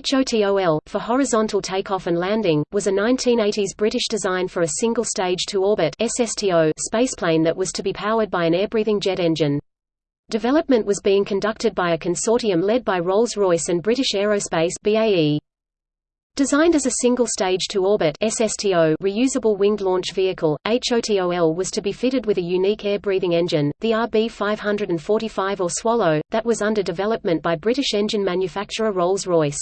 HOTOL, for horizontal takeoff and landing, was a 1980s British design for a single-stage to orbit spaceplane that was to be powered by an air-breathing jet engine. Development was being conducted by a consortium led by Rolls-Royce and British Aerospace BAE. Designed as a single-stage to orbit SSTO reusable winged launch vehicle, HOTOL was to be fitted with a unique air-breathing engine, the RB545 or Swallow, that was under development by British engine manufacturer Rolls-Royce.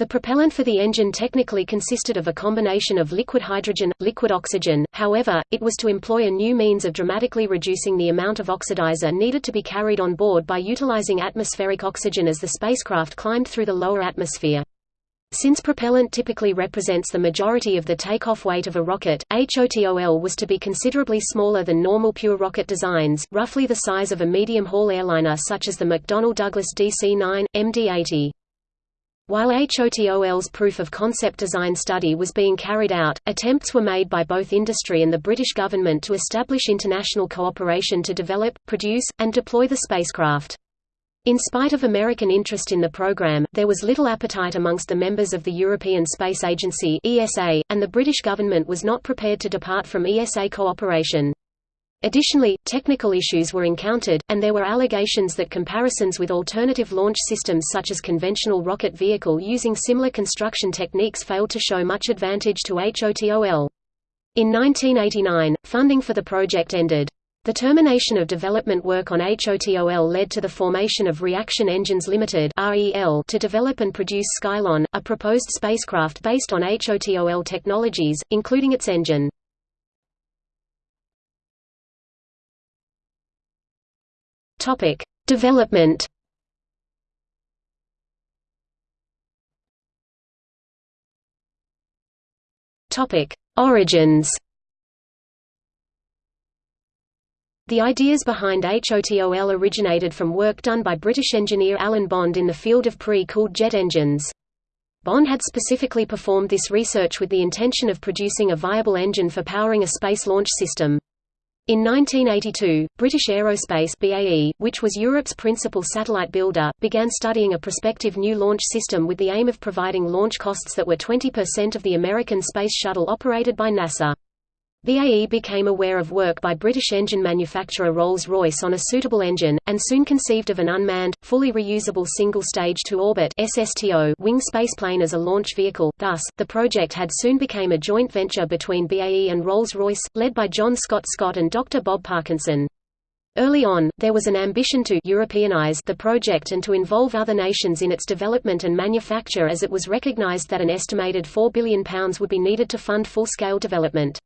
The propellant for the engine technically consisted of a combination of liquid hydrogen, liquid oxygen, however, it was to employ a new means of dramatically reducing the amount of oxidizer needed to be carried on board by utilizing atmospheric oxygen as the spacecraft climbed through the lower atmosphere. Since propellant typically represents the majority of the takeoff weight of a rocket, HOTOL was to be considerably smaller than normal pure rocket designs, roughly the size of a medium-haul airliner such as the McDonnell Douglas DC-9, MD-80. While HOTOL's proof-of-concept design study was being carried out, attempts were made by both industry and the British government to establish international cooperation to develop, produce, and deploy the spacecraft. In spite of American interest in the program, there was little appetite amongst the members of the European Space Agency (ESA), and the British government was not prepared to depart from ESA cooperation. Additionally, technical issues were encountered, and there were allegations that comparisons with alternative launch systems such as conventional rocket vehicle using similar construction techniques failed to show much advantage to HOTOL. In 1989, funding for the project ended. The termination of development work on HOTOL led to the formation of Reaction Engines Limited to develop and produce Skylon, a proposed spacecraft based on HOTOL technologies, including its engine. Development Topic: Origins The ideas behind HOTOL originated from work done by British engineer Alan Bond in the field of pre-cooled jet engines. Bond had specifically performed this research with the intention of producing a viable engine for powering a space launch system. In 1982, British Aerospace BAE, which was Europe's principal satellite builder, began studying a prospective new launch system with the aim of providing launch costs that were 20% of the American Space Shuttle operated by NASA. BAE became aware of work by British engine manufacturer Rolls-Royce on a suitable engine, and soon conceived of an unmanned, fully reusable single-stage to-orbit wing spaceplane as a launch vehicle. Thus, the project had soon become a joint venture between BAE and Rolls-Royce, led by John Scott Scott and Dr. Bob Parkinson. Early on, there was an ambition to Europeanize the project and to involve other nations in its development and manufacture as it was recognized that an estimated £4 billion would be needed to fund full-scale development.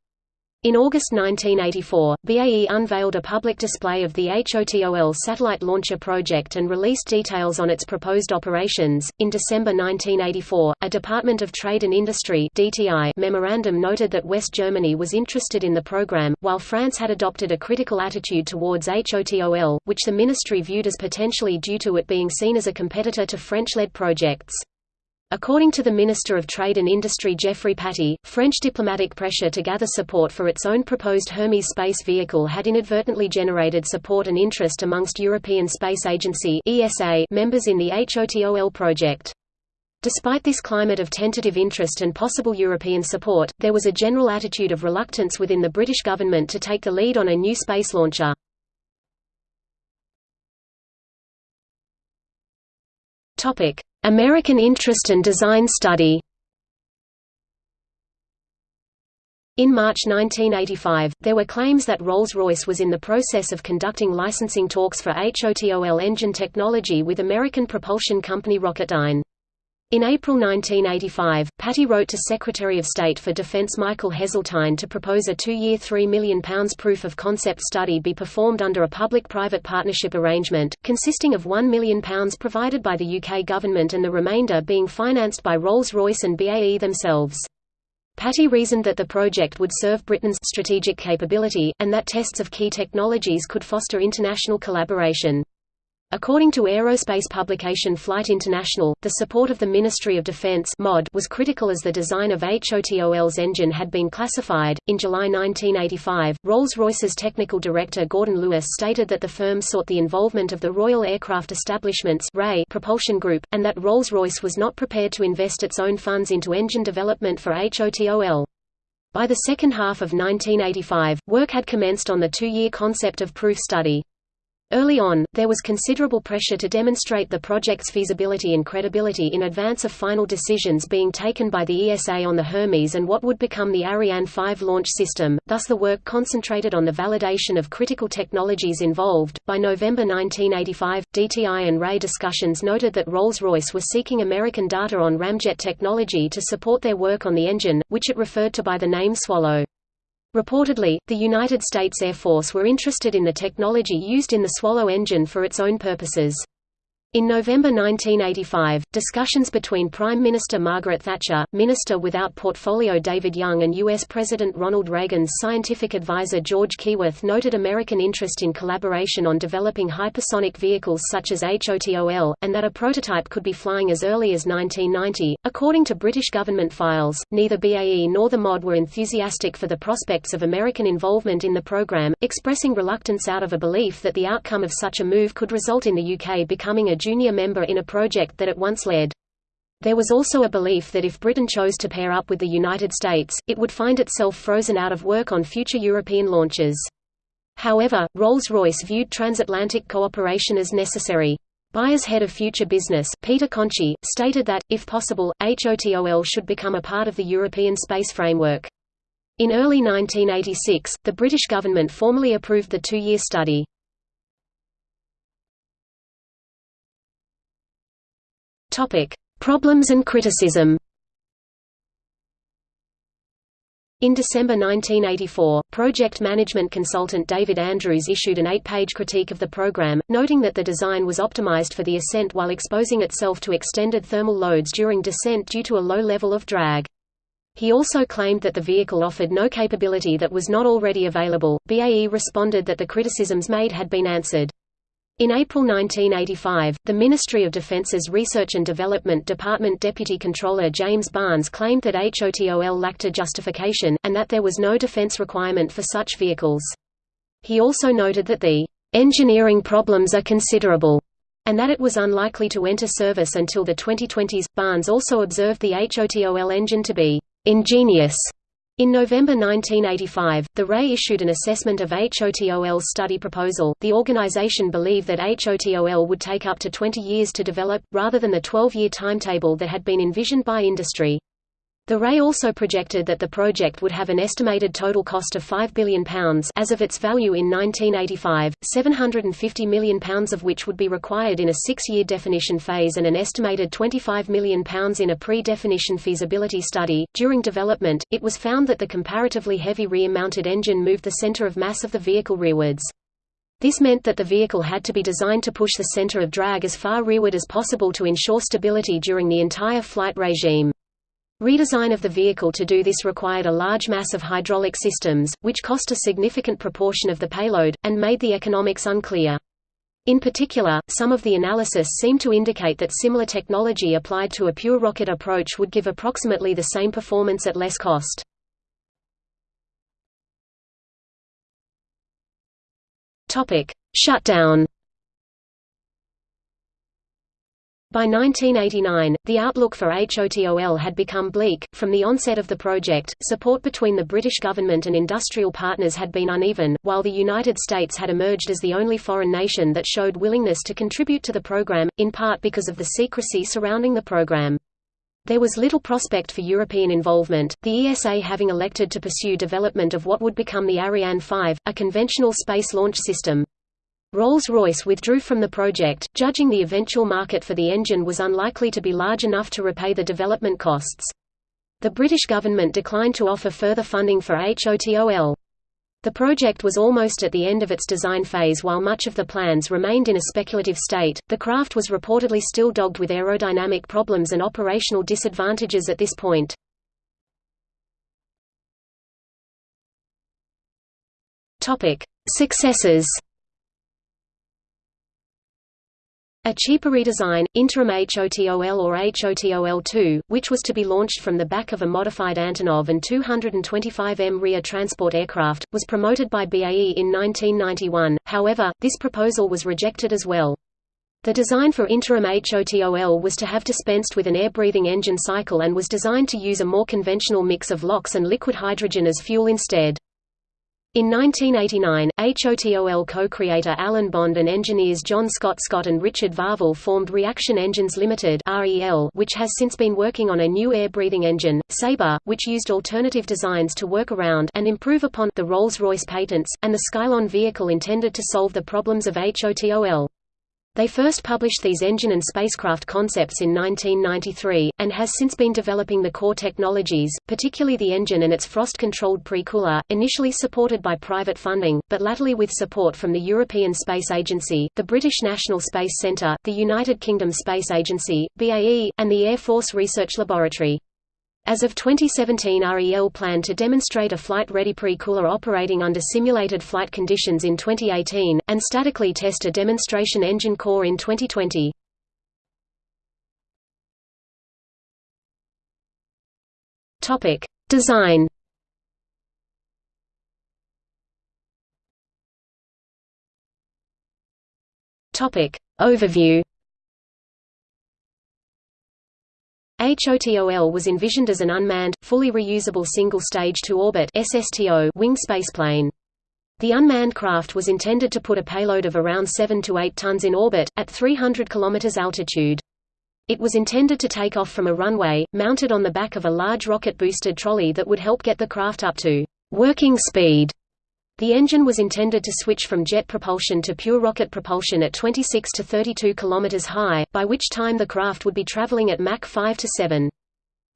In August 1984, BAE unveiled a public display of the HOTOL satellite launcher project and released details on its proposed operations. In December 1984, a Department of Trade and Industry (DTI) memorandum noted that West Germany was interested in the program, while France had adopted a critical attitude towards HOTOL, which the ministry viewed as potentially due to it being seen as a competitor to French-led projects. According to the Minister of Trade and Industry Geoffrey Pattie, French diplomatic pressure to gather support for its own proposed Hermes space vehicle had inadvertently generated support and interest amongst European Space Agency members in the HOTOL project. Despite this climate of tentative interest and possible European support, there was a general attitude of reluctance within the British government to take the lead on a new space launcher. American Interest and Design Study In March 1985, there were claims that Rolls-Royce was in the process of conducting licensing talks for HOTOL engine technology with American propulsion company Rocketdyne. In April 1985, Pattie wrote to Secretary of State for Defense Michael Heseltine to propose a two-year £3 million proof-of-concept study be performed under a public-private partnership arrangement, consisting of £1 million provided by the UK government and the remainder being financed by Rolls-Royce and BAE themselves. Pattie reasoned that the project would serve Britain's strategic capability, and that tests of key technologies could foster international collaboration. According to aerospace publication Flight International, the support of the Ministry of Defense (MOD) was critical as the design of HOTOL's engine had been classified. In July 1985, Rolls-Royce's technical director Gordon Lewis stated that the firm sought the involvement of the Royal Aircraft Establishment's propulsion group, and that Rolls-Royce was not prepared to invest its own funds into engine development for HOTOL. By the second half of 1985, work had commenced on the two-year concept of proof study. Early on, there was considerable pressure to demonstrate the project's feasibility and credibility in advance of final decisions being taken by the ESA on the Hermes and what would become the Ariane 5 launch system, thus the work concentrated on the validation of critical technologies involved. By November 1985, DTI and Ray discussions noted that Rolls-Royce was seeking American data on ramjet technology to support their work on the engine, which it referred to by the name Swallow. Reportedly, the United States Air Force were interested in the technology used in the Swallow engine for its own purposes. In November 1985, discussions between Prime Minister Margaret Thatcher, Minister without Portfolio David Young and U.S. President Ronald Reagan's scientific advisor George Keyworth noted American interest in collaboration on developing hypersonic vehicles such as HOTOL, and that a prototype could be flying as early as 1990. According to British government files, neither BAE nor the MOD were enthusiastic for the prospects of American involvement in the program, expressing reluctance out of a belief that the outcome of such a move could result in the UK becoming a junior member in a project that it once led. There was also a belief that if Britain chose to pair up with the United States, it would find itself frozen out of work on future European launches. However, Rolls-Royce viewed transatlantic cooperation as necessary. Buyer's head of future business, Peter Conchie, stated that, if possible, HOTOL should become a part of the European space framework. In early 1986, the British government formally approved the two-year study. Topic: Problems and criticism. In December 1984, project management consultant David Andrews issued an eight-page critique of the program, noting that the design was optimized for the ascent while exposing itself to extended thermal loads during descent due to a low level of drag. He also claimed that the vehicle offered no capability that was not already available. BAE responded that the criticisms made had been answered. In April 1985, the Ministry of Defence's Research and Development Department Deputy Controller James Barnes claimed that HOTOL lacked a justification, and that there was no defense requirement for such vehicles. He also noted that the engineering problems are considerable, and that it was unlikely to enter service until the 2020s. Barnes also observed the HOTOL engine to be ingenious in November 1985, the RAE issued an assessment of HOTOL's study proposal. The organization believed that HOTOL would take up to 20 years to develop, rather than the 12 year timetable that had been envisioned by industry. The RAE also projected that the project would have an estimated total cost of £5 billion as of its value in 1985, £750 million of which would be required in a six-year definition phase and an estimated £25 million in a pre-definition feasibility study. During development, it was found that the comparatively heavy rear-mounted engine moved the center of mass of the vehicle rearwards. This meant that the vehicle had to be designed to push the center of drag as far rearward as possible to ensure stability during the entire flight regime. Redesign of the vehicle to do this required a large mass of hydraulic systems, which cost a significant proportion of the payload, and made the economics unclear. In particular, some of the analysis seemed to indicate that similar technology applied to a pure rocket approach would give approximately the same performance at less cost. Shutdown By 1989, the outlook for HOTOL had become bleak. From the onset of the project, support between the British government and industrial partners had been uneven, while the United States had emerged as the only foreign nation that showed willingness to contribute to the program, in part because of the secrecy surrounding the program. There was little prospect for European involvement, the ESA having elected to pursue development of what would become the Ariane 5, a conventional space launch system. Rolls-Royce withdrew from the project, judging the eventual market for the engine was unlikely to be large enough to repay the development costs. The British government declined to offer further funding for HOTOL. The project was almost at the end of its design phase while much of the plans remained in a speculative state. The craft was reportedly still dogged with aerodynamic problems and operational disadvantages at this point. Topic: Successes A cheaper redesign, Interim HOTOL or HOTOL-2, which was to be launched from the back of a modified Antonov An-225 Mriya transport aircraft, was promoted by BAE in 1991, however, this proposal was rejected as well. The design for interim HOTOL was to have dispensed with an air-breathing engine cycle and was designed to use a more conventional mix of LOX and liquid hydrogen as fuel instead. In 1989, HOTOL co-creator Alan Bond and engineers John Scott Scott and Richard Varvill formed Reaction Engines Limited which has since been working on a new air-breathing engine, Sabre, which used alternative designs to work around and improve upon the Rolls-Royce patents, and the Skylon vehicle intended to solve the problems of HOTOL. They first published these engine and spacecraft concepts in 1993, and has since been developing the core technologies, particularly the engine and its frost-controlled pre-cooler, initially supported by private funding, but latterly with support from the European Space Agency, the British National Space Centre, the United Kingdom Space Agency, BAE, and the Air Force Research Laboratory. As of 2017 REL planned to demonstrate a flight-ready pre-cooler operating under simulated flight conditions in 2018, and statically test a demonstration engine core in 2020. Design Overview HOTOL was envisioned as an unmanned, fully reusable single-stage to-orbit wing spaceplane. The unmanned craft was intended to put a payload of around 7 to 8 tons in orbit, at 300 km altitude. It was intended to take off from a runway, mounted on the back of a large rocket-boosted trolley that would help get the craft up to working speed the engine was intended to switch from jet propulsion to pure rocket propulsion at 26 to 32 km high, by which time the craft would be traveling at Mach 5 to 7.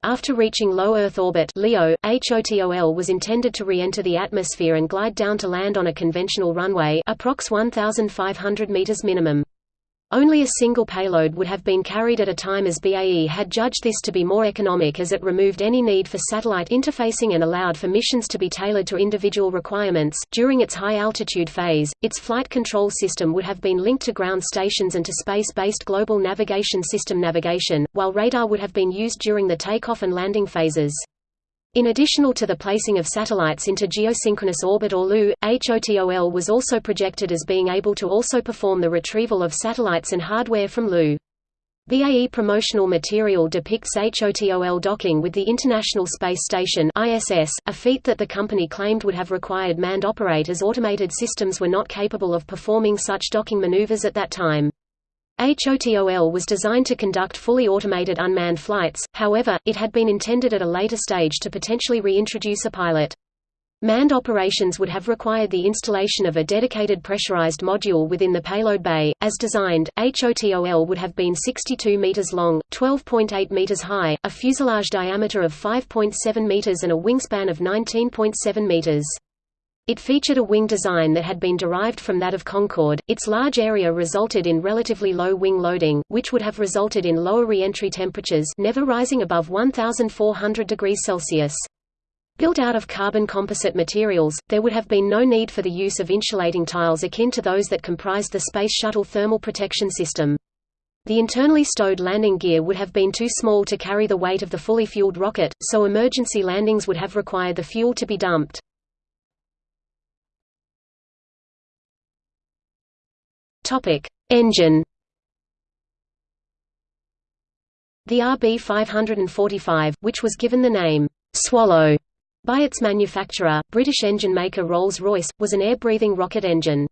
After reaching low Earth orbit LEO, HOTOL was intended to re-enter the atmosphere and glide down to land on a conventional runway approx 1,500 meters minimum. Only a single payload would have been carried at a time as BAE had judged this to be more economic as it removed any need for satellite interfacing and allowed for missions to be tailored to individual requirements. During its high altitude phase, its flight control system would have been linked to ground stations and to space-based global navigation system navigation, while radar would have been used during the takeoff and landing phases. In additional to the placing of satellites into geosynchronous orbit or LEO, HOTOL was also projected as being able to also perform the retrieval of satellites and hardware from LEO. BAE promotional material depicts HOTOL docking with the International Space Station ISS, a feat that the company claimed would have required manned operators automated systems were not capable of performing such docking maneuvers at that time. HOTOL was designed to conduct fully automated unmanned flights, however, it had been intended at a later stage to potentially reintroduce a pilot. Manned operations would have required the installation of a dedicated pressurized module within the payload bay. As designed, HOTOL would have been 62 meters long, 12.8 meters high, a fuselage diameter of 5.7 meters and a wingspan of 19.7 meters. It featured a wing design that had been derived from that of Concorde. Its large area resulted in relatively low wing loading, which would have resulted in lower re-entry temperatures never rising above 1400 degrees Celsius. Built out of carbon composite materials, there would have been no need for the use of insulating tiles akin to those that comprised the Space Shuttle thermal protection system. The internally stowed landing gear would have been too small to carry the weight of the fully fueled rocket, so emergency landings would have required the fuel to be dumped. Topic: Engine. The RB545, which was given the name Swallow by its manufacturer, British engine maker Rolls-Royce, was an air-breathing rocket engine.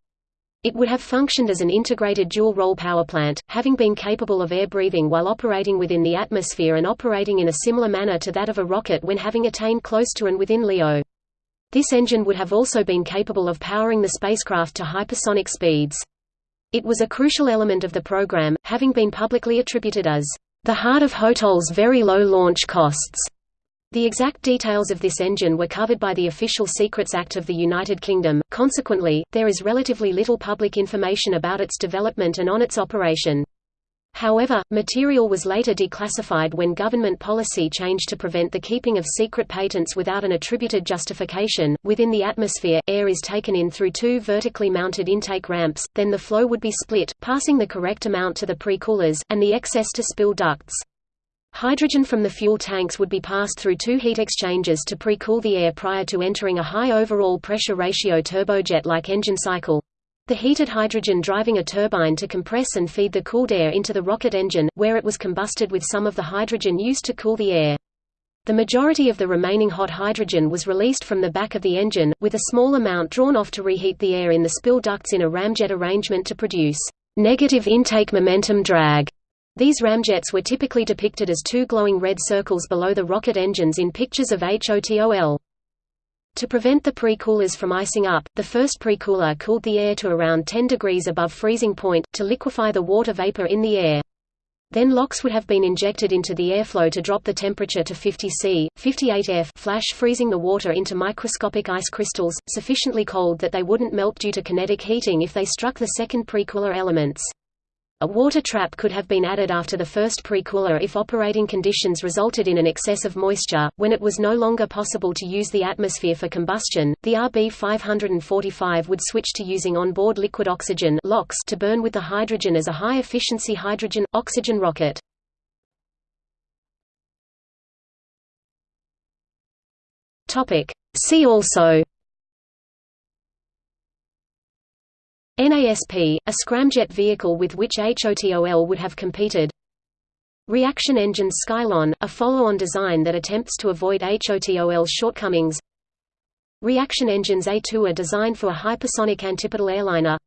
It would have functioned as an integrated dual-role power plant, having been capable of air breathing while operating within the atmosphere and operating in a similar manner to that of a rocket when having attained close to and within LEO. This engine would have also been capable of powering the spacecraft to hypersonic speeds. It was a crucial element of the program, having been publicly attributed as the heart of HOTOL's very low launch costs. The exact details of this engine were covered by the Official Secrets Act of the United Kingdom, consequently, there is relatively little public information about its development and on its operation. However, material was later declassified when government policy changed to prevent the keeping of secret patents without an attributed justification. Within the atmosphere, air is taken in through two vertically mounted intake ramps, then the flow would be split, passing the correct amount to the pre-coolers, and the excess to spill ducts. Hydrogen from the fuel tanks would be passed through two heat exchangers to pre-cool the air prior to entering a high overall pressure ratio turbojet-like engine cycle. The heated hydrogen driving a turbine to compress and feed the cooled air into the rocket engine, where it was combusted with some of the hydrogen used to cool the air. The majority of the remaining hot hydrogen was released from the back of the engine, with a small amount drawn off to reheat the air in the spill ducts in a ramjet arrangement to produce negative intake momentum drag. These ramjets were typically depicted as two glowing red circles below the rocket engines in pictures of HOTOL. To prevent the pre-coolers from icing up, the first pre-cooler cooled the air to around 10 degrees above freezing point, to liquefy the water vapor in the air. Then LOX would have been injected into the airflow to drop the temperature to 50 C, 58 F flash freezing the water into microscopic ice crystals, sufficiently cold that they wouldn't melt due to kinetic heating if they struck the second pre-cooler elements. A water trap could have been added after the first pre-cooler if operating conditions resulted in an excess of moisture. When it was no longer possible to use the atmosphere for combustion, the RB 545 would switch to using onboard liquid oxygen to burn with the hydrogen as a high-efficiency hydrogen-oxygen rocket. See also NASP, a scramjet vehicle with which HOTOL would have competed. Reaction engines Skylon, a follow-on design that attempts to avoid HOTOL's shortcomings. Reaction engines A2 are designed for a hypersonic antipodal airliner.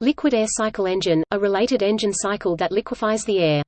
Liquid air cycle engine, a related engine cycle that liquefies the air